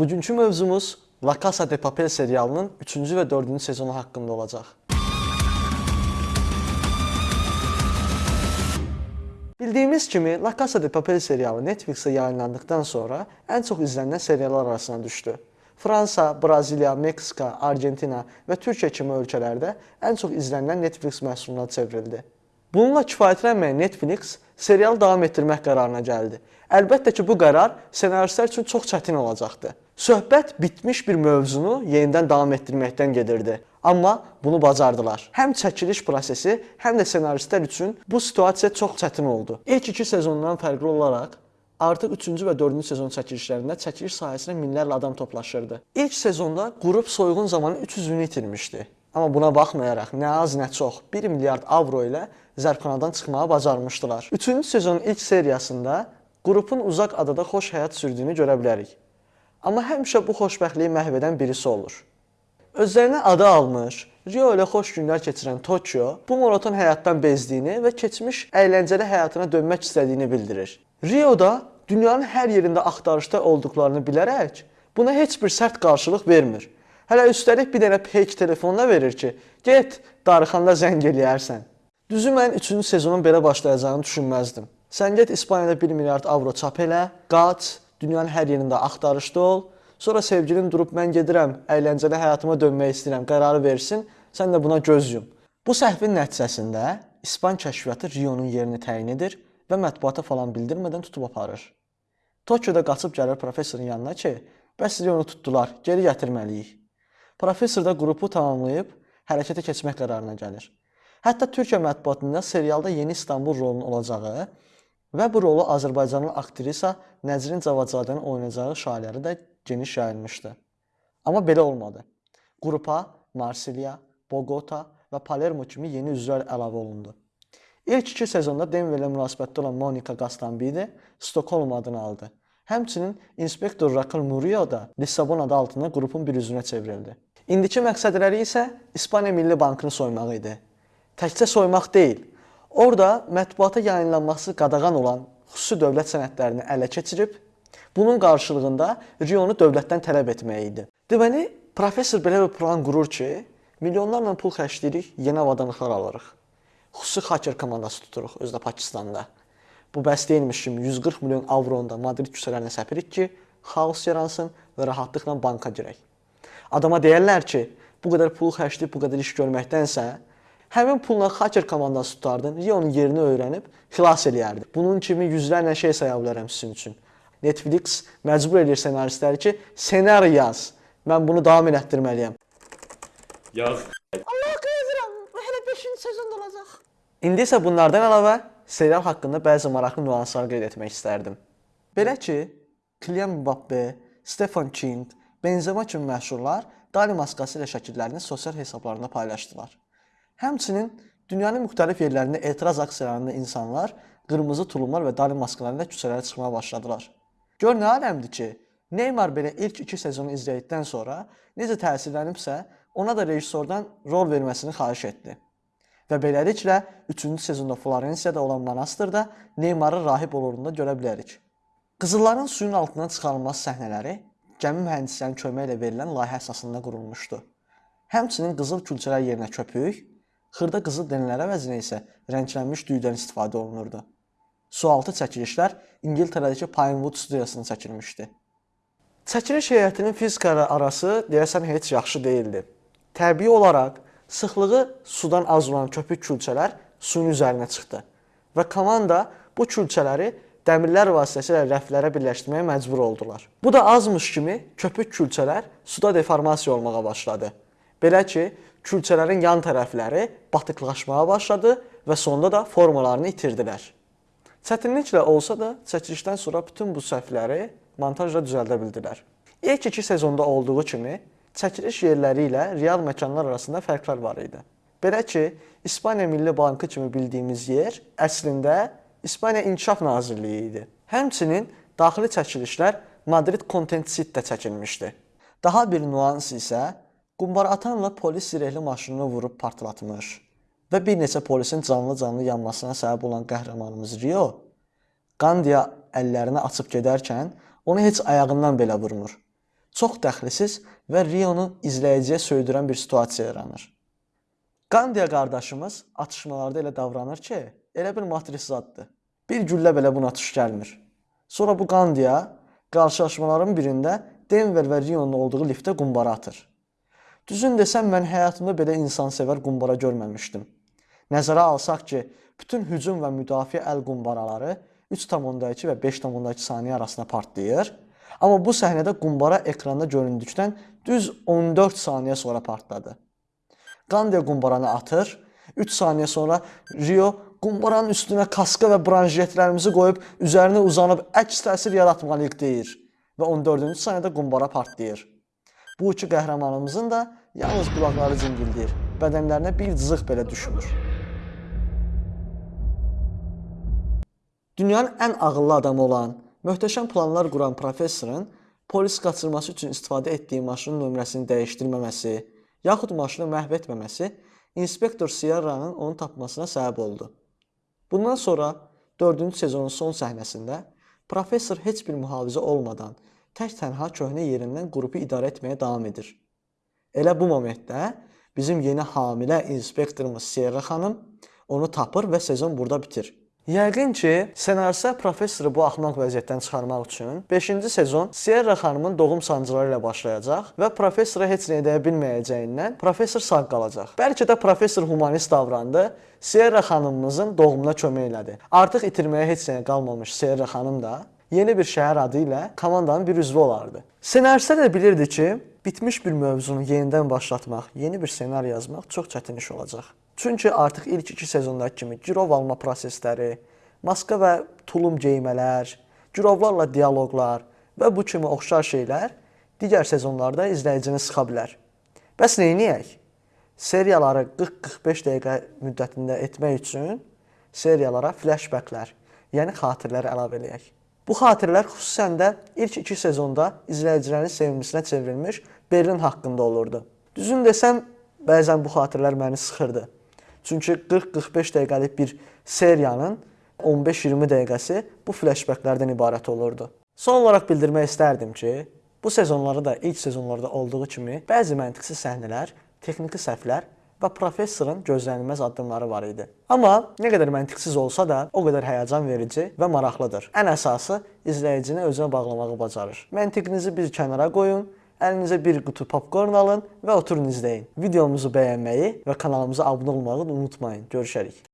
Bugünkü mövzumuz La Casa de Papel serialının 3-cü və 4-cü sezonu haqqında olacaq. Bildiyimiz kimi La Casa de Papel serialı Netflix-ə yayınlandıqdan sonra ən çox izlənilən seriallar arasına düşdü. Fransa, Braziliya, Meksika, Argentina və Türkiyə kimi ölkələrdə ən çox izlənilən Netflix məhsuluna çevrildi. Bununla kifayətlənməyən Netflix serialı davam etdirmək qərarına gəldi. Əlbəttə ki, bu qərar ssenaristlər üçün çox çətin olacaqdı. Söhbət bitmiş bir mövzunu yenidən davam etdirməkdən gedirdi. Amma bunu bacardılar. Həm çəkiliş prosesi, həm də ssenaristlər üçün bu situasiya çox çətin oldu. İlk iki sezondan fərqli olaraq artıq 3-cü və 4-cü sezon çəkilişlərində çəkiliş sahəsinə minlərlə adam toplaşırdı. İlk sezonda qrup soyğun zamanı 300-ünü itirmişdi. Amma buna baxmayaraq nə az nə çox 1 milyard avro ilə zərbxanadan çıxmağı bacarmışdılar. 3-cü sezonun ilk seriyasında qrupun uzaq adada xoş həyat sürdüyünü görə bilərik. Amma həmişə bu xoşbəxtliyi məhv edən birisi olur. Özlərinə adı almış, Rio ilə xoş günlər keçirən Tokyo bu monoton həyatdan bezdiyini və keçmiş əyləncəli həyatına dönmək istədiyini bildirir. Rioda dünyanın hər yerində axtarışda olduqlarını bilərək buna heç bir sərt qarşılıq vermir. Hələ üstəlik bir dənə fake telefonla verir ki, get darıxanda zəng eləyərsən. Düzü mən 3-cü sezonun belə başlayacağını düşünməzdim. Sən get İspaniyada 1 milyard avro çap elə, qaç, dünyanın hər yerində axtarışda ol. Sonra sevgilin durub mən gedirəm, əyləncəli həyatıma dönmək istəyirəm qərarı versin, sən də buna göz yum. Bu səhvin nəticəsində İspan kəşfiyyatı Rionun yerini təyin edir və mətbuata falan bildirmədən tutub aparır. Tokyoda qaçıb gəlir professorun yanına ki, bəs Rionu tutdular, geri gətirməliyik. Professor da qrupu tamamlayıb hərəkətə keçmək qərarına gəlir. Hətta Türkiyə mətbuatında serialda Yeni İstanbul rolunun olacağı və bu rolu Azərbaycanlı aktrisa Nəzrin Cavadzadənin oynayacağı şayiələri də geniş yayılmışdı. Amma belə olmadı. Qrupa Marsilya, Bogota və Palermo kimi yeni üzvlər əlavə olundu. İlk iki sezonda Denverlə münasibətdə olan Monika Gastambide Stokholm adını aldı. Həmçinin inspektor Raquel Murillo da Lissabon adı altında qrupun bir üzvünə çevrildi. İndiki məqsədləri isə İspaniya Milli Bankını soymaq idi. Təkcə soymaq deyil, orada mətbuata yayınlanması qadağan olan xüsusi dövlət sənədlərini ələ keçirib, bunun qarşılığında Rionu dövlətdən tələb etmək idi. Deməli, professor belə bir plan qurur ki, milyonlarla pul xərcləyirik, yeni avadanlıqlar alırıq. Xüsusi hacker komandası tuturuq özdə Pakistanda. Bu bəs deyilmiş kimi 140 milyon avronda Madrid küçələrinə səpirik ki, xaos yaransın və rahatlıqla banka girək. Adama deyərlər ki, bu qədər pul xərcləyib bu qədər iş görməkdənsə, həmin pulla hacker komandası tutardın, Rionun yerini öyrənib xilas eləyərdi. Bunun kimi yüzlərlə şey saya bilərəm sizin üçün. Netflix məcbur edir ssenaristləri ki, ssenari yaz. Mən bunu davam elətdirməliyəm. Yaz. Allah qızıram, hələ 5-ci sezonda olacaq. İndi isə bunlardan əlavə serial haqqında bəzi maraqlı nüanslar qeyd etmək istərdim. Belə ki, Kylian Mbappe, Stefan King, Benzema kimi məşhurlar Dali maskası ilə şəkillərini sosial hesablarında paylaşdılar. Həmçinin dünyanın müxtəlif yerlərində etiraz aksiyalarında insanlar qırmızı tulumlar və Dali maskalarıyla küçələrə çıxmağa başladılar. Gör nə aləmdir ki, Neymar belə ilk 2 sezonu izlədikdən sonra necə təsirlənibsə, ona da rejissordan rol verməsini xahiş etdi. Və beləliklə 3-cü sezonda Florensiyada olan monastırda Neymarın rahib olurunda görə bilərik. Qızılların suyun altından çıxarılması səhnələri gəmi mühəndislərinin köməyi ilə verilən layihə əsasında qurulmuşdu. Həmçinin qızıl külçələr yerinə köpük, xırda qızıl dənələr əvəzinə isə rənglənmiş düyüdən istifadə olunurdu. Sualtı çəkilişlər İngiltərədəki Pinewood studiyasında çəkilmişdi. Çəkiliş heyətinin fizika arası deyəsən heç yaxşı değildi. Təbii olaraq sıxlığı sudan az olan köpük külçələr suyun üzərinə çıxdı və komanda bu külçələri dəmirlər vasitəsilə rəflərə birləşdirməyə məcbur oldular. Bu da azmış kimi köpük külçələr suda deformasiya olmağa başladı. Belə ki, külçələrin yan tərəfləri batıqlaşmağa başladı və sonda da formalarını itirdilər. Çətinliklə olsa da çəkilişdən sonra bütün bu səhvləri montajla düzəldə bildilər. İlk iki sezonda olduğu kimi çəkiliş yerləri ilə real məkanlar arasında fərqlər var idi. Belə ki, İspaniya Milli Bankı kimi bildiyimiz yer əslində İspaniya İnkişaf Nazirliyi idi. Həmçinin daxili çəkilişlər Madrid Content City-də çəkilmişdi. Daha bir nüans isə qumbara atanla polis zirehli maşınını vurub partlatmış və bir neçə polisin canlı-canlı yanmasına səbəb olan qəhrəmanımız Rio Qandiya əllərini açıb gedərkən onu heç ayağından belə vurmur. Çox dəxlisiz və Rionu izləyiciyə söydürən bir situasiya yaranır. Qandiya qardaşımız atışmalarda elə davranır ki, elə bir matris zaddır. Bir güllə belə buna tuş gəlmir. Sonra bu Qandiya qarşılaşmaların birində Denver və Rionun olduğu liftə qumbara atır. Düzün desəm mən həyatımda belə insansevər qumbara görməmişdim. Nəzərə alsaq ki, bütün hücum və müdafiə əl qumbaraları 3.2 və 5.2 saniyə arasında partlayır. Amma bu səhnədə qumbara ekranda göründükdən düz 14 saniyə sonra partladı. Qandiya qumbaranı atır. 3 saniyə sonra Rio qumbaranın üstünə kaska və branjetlərimizi qoyub üzərinə uzanıb əks təsir yaratmalıyıq deyir və 14-cü saniyədə qumbara partlayır. Bu iki qəhrəmanımızın da yalnız qulaqları cingildəyir. Bədənlərinə bir cızıq belə düşmür. Dünyanın ən ağıllı adamı olan, möhtəşəm planlar quran professorun polis qaçırması üçün istifadə etdiyi maşının nömrəsini dəyişdirməməsi, yaxud maşını məhv etməməsi inspektor Sierra'nın onu tapmasına səbəb oldu. Bundan sonra 4-cü sezonun son səhnəsində professor heç bir mühafizə olmadan tək-tənha köhnə yerindən qrupu idarə etməyə davam edir. Elə bu momentdə bizim yeni hamilə inspektorumuz Sierra xanım onu tapır və sezon burada bitir. Yəqin ki, ssenaristlər professoru bu axmaq vəziyyətdən çıxarmaq üçün 5-ci sezon Sierra xanımın doğum sancıları ilə başlayacaq və professora heç nə edə bilməyəcəyindən professor sağ qalacaq. Bəlkə də professor humanist davrandı, Sierra xanımımızın doğumuna kömək elədi. Artıq itirməyə heç nə qalmamış Sierra xanım da yeni bir şəhər adı ilə komandanın bir üzvü olardı. Ssenaristlər də bilirdi ki, bitmiş bir mövzunu yenidən başlatmaq, yeni bir ssenari yazmaq çox çətin iş olacaq. Çünki artıq ilk iki sezondakı kimi girov alma prosesləri, maska və tulum geymələr, girovlarla dialoqlar və bu kimi oxşar şeylər digər sezonlarda izləyicini sıxa bilər. Bəs edək? Seriyaları 40-45 dəqiqə müddətində etmək üçün seriyalara flashbacklər, yəni xatirələr əlavə eləyək. Bu xatirələr xüsusən də ilk iki sezonda izləyicilərin sevimlisinə çevrilmiş Berlin haqqında olurdu. Düzün desəm, bəzən bu xatirələr məni sıxırdı. Çünki 40-45 dəqiqəlik bir seriyanın 15-20 dəqiqəsi bu flashbacklərdən ibarət olurdu. Son olaraq bildirmək istərdim ki, bu sezonlarda da ilk sezonlarda olduğu kimi bəzi məntiqsiz səhnələr, texniki səhvlər və professorun gözlənilməz addımları var idi. Amma nə qədər məntiqsiz olsa da, o qədər həyəcan verici və maraqlıdır. Ən əsası izləyicini özünə bağlamağı bacarır. Məntiqinizi bir kənara qoyun, əlinizə bir qutu popkorn alın və oturun izləyin. Videomuzu bəyənməyi və kanalımıza abunə olmağı unutmayın. Görüşərik.